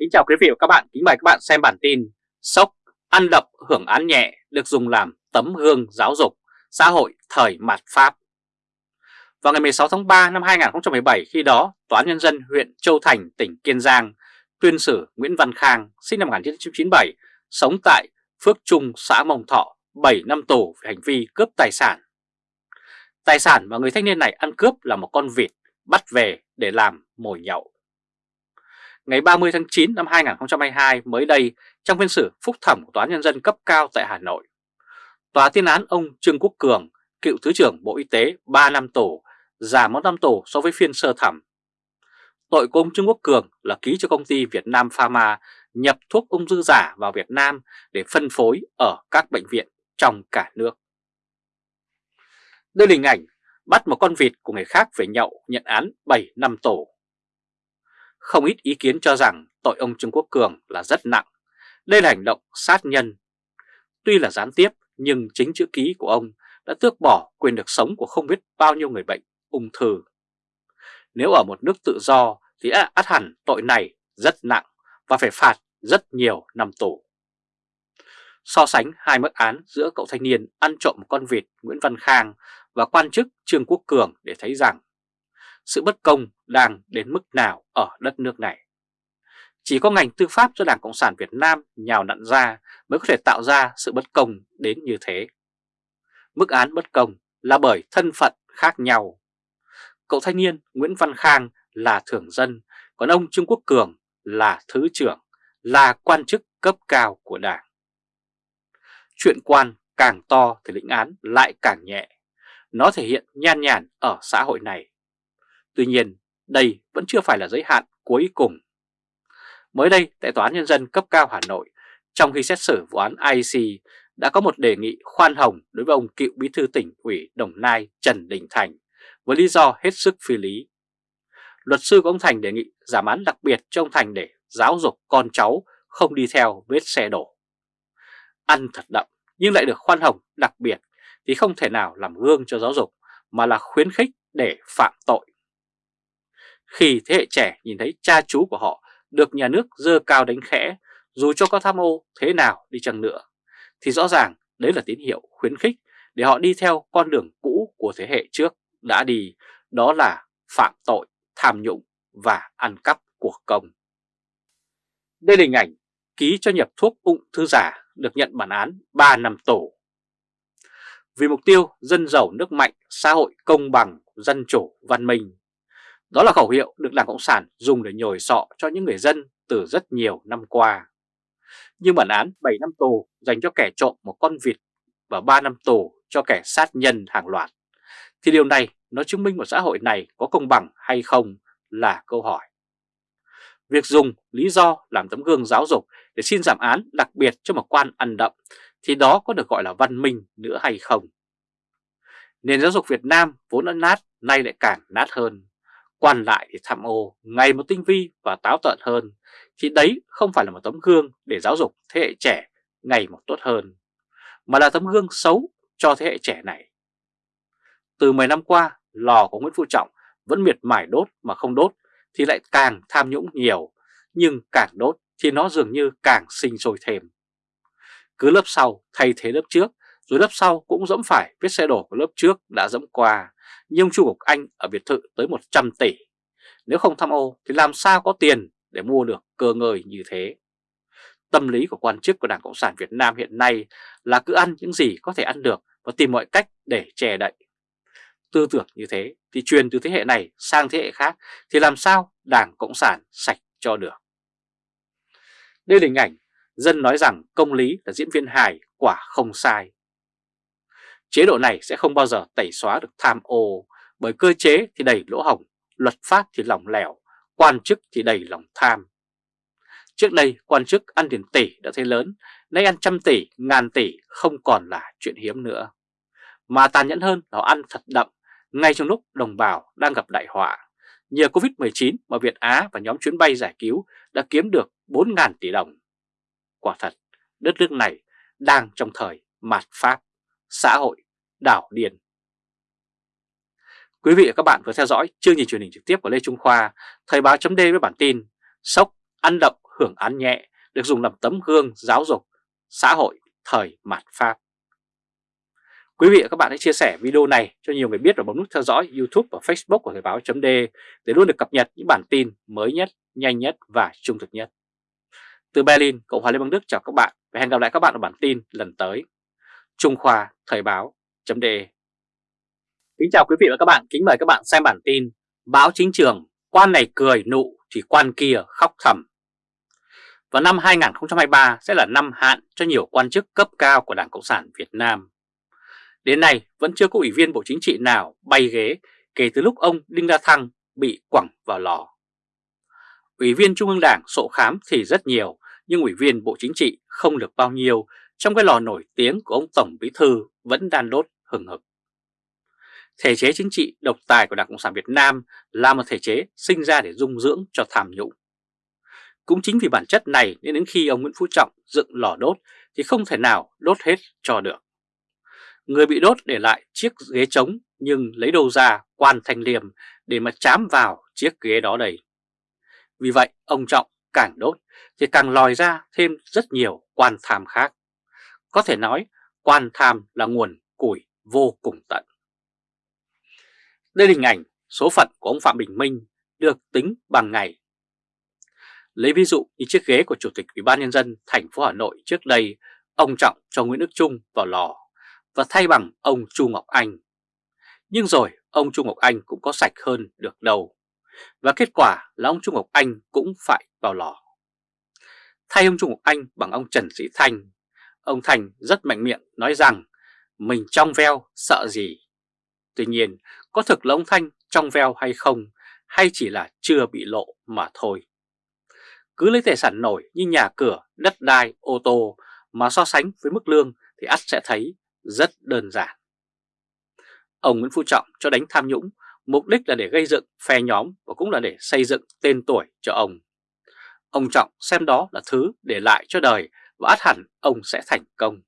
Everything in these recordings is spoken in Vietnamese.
Kính chào quý vị và các bạn, kính mời các bạn xem bản tin Sốc, ăn đập, hưởng án nhẹ được dùng làm tấm gương giáo dục, xã hội thời mạt Pháp. Vào ngày 16 tháng 3 năm 2017 khi đó, Tòa án Nhân dân huyện Châu Thành, tỉnh Kiên Giang tuyên xử Nguyễn Văn Khang, sinh năm 1997, sống tại Phước Trung, xã Mông Thọ, 7 năm tù về hành vi cướp tài sản. Tài sản mà người thanh niên này ăn cướp là một con vịt bắt về để làm mồi nhậu ngày 30 tháng 9 năm 2022 mới đây trong phiên xử phúc thẩm của Tòa án Nhân dân cấp cao tại Hà Nội. Tòa tuyên án ông Trương Quốc Cường, cựu Thứ trưởng Bộ Y tế 3 năm tù, giảm 1 năm tù so với phiên sơ thẩm. Tội của ông Trương Quốc Cường là ký cho công ty Việt Nam Pharma nhập thuốc ung thư giả vào Việt Nam để phân phối ở các bệnh viện trong cả nước. Đây là hình ảnh bắt một con vịt của người khác về nhậu nhận án 7 năm tù. Không ít ý kiến cho rằng tội ông Trương Quốc Cường là rất nặng. Đây là hành động sát nhân. Tuy là gián tiếp, nhưng chính chữ ký của ông đã tước bỏ quyền được sống của không biết bao nhiêu người bệnh, ung thư. Nếu ở một nước tự do thì át hẳn tội này rất nặng và phải phạt rất nhiều năm tù. So sánh hai mức án giữa cậu thanh niên ăn trộm con vịt Nguyễn Văn Khang và quan chức Trương Quốc Cường để thấy rằng sự bất công đang đến mức nào ở đất nước này. Chỉ có ngành tư pháp do Đảng Cộng sản Việt Nam nhào nặn ra mới có thể tạo ra sự bất công đến như thế. Mức án bất công là bởi thân phận khác nhau. Cậu thanh niên Nguyễn Văn Khang là thưởng dân, còn ông Trương Quốc Cường là thứ trưởng, là quan chức cấp cao của Đảng. Chuyện quan càng to thì lĩnh án lại càng nhẹ. Nó thể hiện nhan nhản ở xã hội này. Tuy nhiên, đây vẫn chưa phải là giới hạn cuối cùng. Mới đây, tại Tòa án Nhân dân cấp cao Hà Nội, trong khi xét xử vụ án IC, đã có một đề nghị khoan hồng đối với ông cựu bí thư tỉnh ủy Đồng Nai Trần Đình Thành với lý do hết sức phi lý. Luật sư của ông Thành đề nghị giảm án đặc biệt cho ông Thành để giáo dục con cháu không đi theo vết xe đổ. Ăn thật đậm nhưng lại được khoan hồng đặc biệt thì không thể nào làm gương cho giáo dục mà là khuyến khích để phạm tội. Khi thế hệ trẻ nhìn thấy cha chú của họ được nhà nước dơ cao đánh khẽ, dù cho có tham ô thế nào đi chăng nữa, thì rõ ràng đấy là tín hiệu khuyến khích để họ đi theo con đường cũ của thế hệ trước đã đi, đó là phạm tội, tham nhũng và ăn cắp của công. Đây là hình ảnh ký cho nhập thuốc ung thư giả được nhận bản án 3 năm tù. Vì mục tiêu dân giàu nước mạnh, xã hội công bằng, dân chủ, văn minh, đó là khẩu hiệu được Đảng Cộng sản dùng để nhồi sọ cho những người dân từ rất nhiều năm qua. Nhưng bản án 7 năm tù dành cho kẻ trộm một con vịt và 3 năm tù cho kẻ sát nhân hàng loạt, thì điều này nó chứng minh một xã hội này có công bằng hay không là câu hỏi. Việc dùng lý do làm tấm gương giáo dục để xin giảm án đặc biệt cho một quan ăn đậm thì đó có được gọi là văn minh nữa hay không? Nền giáo dục Việt Nam vốn đã nát nay lại càng nát hơn. Quan lại thì tham ô ngày một tinh vi và táo tợn hơn, thì đấy không phải là một tấm gương để giáo dục thế hệ trẻ ngày một tốt hơn, mà là tấm gương xấu cho thế hệ trẻ này. Từ 10 năm qua, lò của Nguyễn Phú Trọng vẫn miệt mài đốt mà không đốt thì lại càng tham nhũng nhiều, nhưng càng đốt thì nó dường như càng sinh sôi thêm. Cứ lớp sau thay thế lớp trước, rồi lớp sau cũng dẫm phải vết xe đổ của lớp trước đã dẫm qua, nhưng ông Chu Ngọc Anh ở biệt thự tới 100 tỷ. Nếu không tham ô thì làm sao có tiền để mua được cơ ngơi như thế? Tâm lý của quan chức của Đảng Cộng sản Việt Nam hiện nay là cứ ăn những gì có thể ăn được và tìm mọi cách để che đậy. Tư tưởng như thế thì truyền từ thế hệ này sang thế hệ khác thì làm sao Đảng Cộng sản sạch cho được? Đây là hình ảnh dân nói rằng công lý là diễn viên hài, quả không sai. Chế độ này sẽ không bao giờ tẩy xóa được tham ô bởi cơ chế thì đầy lỗ hổng, luật pháp thì lỏng lẻo, quan chức thì đầy lòng tham. Trước đây quan chức ăn tiền tỷ đã thấy lớn, nay ăn trăm tỷ, ngàn tỷ không còn là chuyện hiếm nữa. Mà tàn nhẫn hơn là ăn thật đậm, ngay trong lúc đồng bào đang gặp đại họa. Nhờ Covid-19 mà Việt Á và nhóm chuyến bay giải cứu đã kiếm được 4.000 tỷ đồng. Quả thật, đất nước này đang trong thời mạt Pháp xã hội, đảo điền. Quý vị và các bạn vừa theo dõi chương trình truyền hình trực tiếp của Lê Trung Khoa, Thời báo chấm với bản tin Sốc, ăn đậm, hưởng án nhẹ được dùng làm tấm gương giáo dục xã hội thời mạt Pháp. Quý vị và các bạn hãy chia sẻ video này cho nhiều người biết và bấm nút theo dõi YouTube và Facebook của Thời báo .d để luôn được cập nhật những bản tin mới nhất, nhanh nhất và trung thực nhất. Từ Berlin, Cộng hòa Liên bang Đức chào các bạn và hẹn gặp lại các bạn ở bản tin lần tới. Trung Khoa Thời báo .de Kính chào quý vị và các bạn, kính mời các bạn xem bản tin Báo chính trường, quan này cười nụ thì quan kia khóc thầm. Và năm 2023 sẽ là năm hạn cho nhiều quan chức cấp cao của Đảng Cộng sản Việt Nam. Đến nay vẫn chưa có ủy viên Bộ Chính trị nào bay ghế kể từ lúc ông Đinh La Thăng bị quẳng vào lò. Ủy viên Trung ương Đảng sổ khám thì rất nhiều, nhưng ủy viên Bộ Chính trị không được bao nhiêu trong cái lò nổi tiếng của ông Tổng Bí Thư vẫn đang đốt hừng hực. Thể chế chính trị độc tài của Đảng Cộng sản Việt Nam là một thể chế sinh ra để dung dưỡng cho tham nhũng. Cũng chính vì bản chất này nên đến khi ông Nguyễn Phú Trọng dựng lò đốt thì không thể nào đốt hết cho được. Người bị đốt để lại chiếc ghế trống nhưng lấy đâu ra quan thanh liêm để mà chám vào chiếc ghế đó đầy. Vì vậy, ông Trọng càng đốt thì càng lòi ra thêm rất nhiều quan tham khác. Có thể nói quan tham là nguồn củi vô cùng tận. Đây là hình ảnh số phận của ông Phạm Bình Minh được tính bằng ngày. Lấy ví dụ như chiếc ghế của Chủ tịch Ủy ban Nhân dân thành phố Hà Nội trước đây, ông Trọng cho Nguyễn Đức Trung vào lò và thay bằng ông Chu Ngọc Anh. Nhưng rồi ông Chu Ngọc Anh cũng có sạch hơn được đâu. Và kết quả là ông Chu Ngọc Anh cũng phải vào lò. Thay ông Chu Ngọc Anh bằng ông Trần Sĩ Thanh, ông Thành rất mạnh miệng nói rằng mình trong veo sợ gì. Tuy nhiên, có thực là ông Thanh trong veo hay không, hay chỉ là chưa bị lộ mà thôi. Cứ lấy tài sản nổi như nhà cửa, đất đai, ô tô mà so sánh với mức lương thì ắt sẽ thấy rất đơn giản. Ông Nguyễn Phú Trọng cho đánh tham nhũng, mục đích là để gây dựng phe nhóm và cũng là để xây dựng tên tuổi cho ông. Ông Trọng xem đó là thứ để lại cho đời và át hẳn ông sẽ thành công.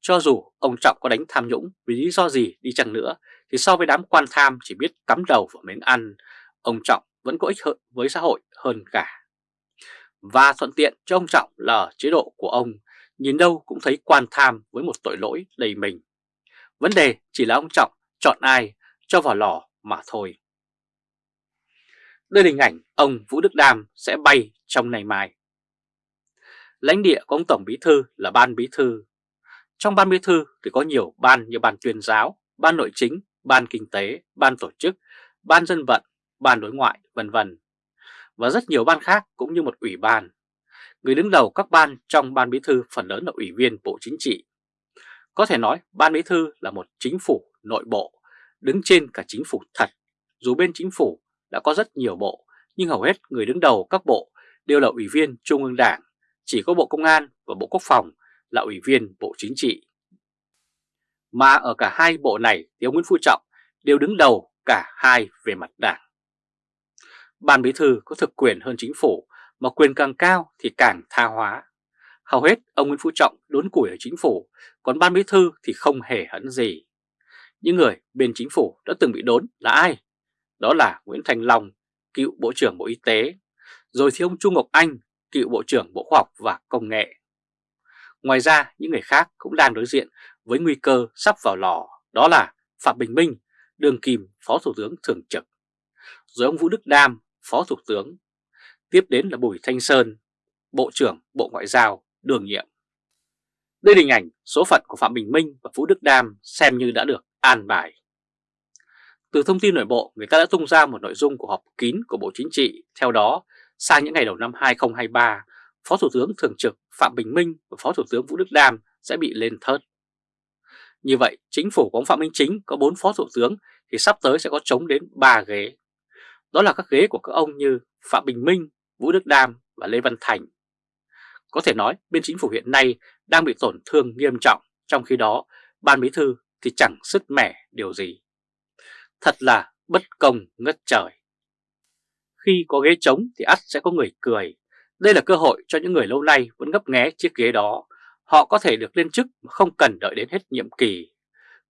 Cho dù ông Trọng có đánh tham nhũng vì lý do gì đi chăng nữa thì so với đám quan tham chỉ biết cắm đầu vào miếng ăn, ông Trọng vẫn có ích hơn với xã hội hơn cả. Và thuận tiện cho ông Trọng là chế độ của ông nhìn đâu cũng thấy quan tham với một tội lỗi đầy mình. Vấn đề chỉ là ông Trọng chọn ai cho vào lò mà thôi. Đây là hình ảnh ông Vũ Đức Đam sẽ bay trong ngày mai. Lãnh địa của ông Tổng Bí Thư là Ban Bí Thư. Trong Ban Bí Thư thì có nhiều ban như Ban tuyên giáo, Ban Nội chính, Ban Kinh tế, Ban Tổ chức, Ban Dân vận, Ban Đối ngoại, vân vân Và rất nhiều ban khác cũng như một ủy ban. Người đứng đầu các ban trong Ban Bí Thư phần lớn là Ủy viên Bộ Chính trị. Có thể nói Ban Bí Thư là một chính phủ nội bộ, đứng trên cả chính phủ thật. Dù bên chính phủ đã có rất nhiều bộ, nhưng hầu hết người đứng đầu các bộ đều là Ủy viên Trung ương Đảng, chỉ có Bộ Công an và Bộ Quốc phòng là Ủy viên Bộ Chính trị. Mà ở cả hai bộ này thì ông Nguyễn Phú Trọng đều đứng đầu cả hai về mặt đảng. Ban Bí Thư có thực quyền hơn chính phủ mà quyền càng cao thì càng tha hóa. Hầu hết ông Nguyễn Phú Trọng đốn củi ở chính phủ, còn ban bí thư thì không hề hấn gì. Những người bên chính phủ đã từng bị đốn là ai? Đó là Nguyễn Thành Long, cựu Bộ trưởng Bộ Y tế, rồi thì ông Trung Ngọc Anh, cựu Bộ trưởng Bộ Khoa học và Công nghệ. Ngoài ra, những người khác cũng đang đối diện với nguy cơ sắp vào lò, đó là Phạm Bình Minh, Đường Kim, Phó Thủ tướng Thường trực, rồi ông Vũ Đức Đam, Phó Thủ tướng, tiếp đến là Bùi Thanh Sơn, Bộ trưởng Bộ Ngoại giao đường nhiệm. Đây là hình ảnh số phận của Phạm Bình Minh và Vũ Đức Đam xem như đã được an bài. Từ thông tin nội bộ, người ta đã tung ra một nội dung của họp kín của Bộ Chính trị. Theo đó, sang những ngày đầu năm 2023, Phó Thủ tướng Thường trực Phạm Bình Minh và Phó Thủ tướng Vũ Đức Đam sẽ bị lên thớt. Như vậy, chính phủ của ông Phạm Minh Chính có 4 Phó Thủ tướng thì sắp tới sẽ có chống đến 3 ghế. Đó là các ghế của các ông như Phạm Bình Minh, Vũ Đức Đam và Lê Văn Thành. Có thể nói bên chính phủ hiện nay đang bị tổn thương nghiêm trọng, trong khi đó ban bí thư thì chẳng sứt mẻ điều gì. Thật là bất công ngất trời. Khi có ghế trống thì ắt sẽ có người cười. Đây là cơ hội cho những người lâu nay vẫn ngấp nghé chiếc ghế đó. Họ có thể được lên chức mà không cần đợi đến hết nhiệm kỳ.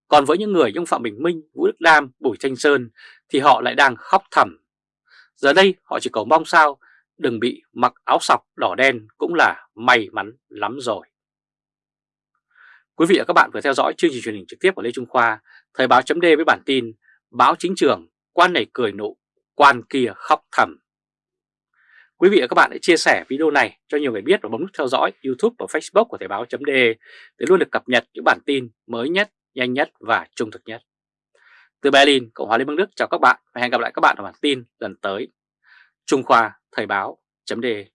Còn với những người như Phạm Bình Minh, Vũ Đức Đam, Bùi Thanh Sơn thì họ lại đang khóc thầm. Giờ đây họ chỉ cầu mong sao đừng bị mặc áo sọc đỏ đen cũng là may mắn lắm rồi. Quý vị và các bạn vừa theo dõi chương trình truyền hình trực tiếp của Lê Trung Khoa, Thời báo chấm với bản tin Báo chính trường, quan này cười nụ, quan kia khóc thầm. Quý vị và các bạn hãy chia sẻ video này cho nhiều người biết và bấm nút theo dõi YouTube và Facebook của Thời báo .de để luôn được cập nhật những bản tin mới nhất, nhanh nhất và trung thực nhất. Từ Berlin, Cộng hòa Liên bang Đức chào các bạn và hẹn gặp lại các bạn ở bản tin lần tới. Trung Khoa Thời báo .de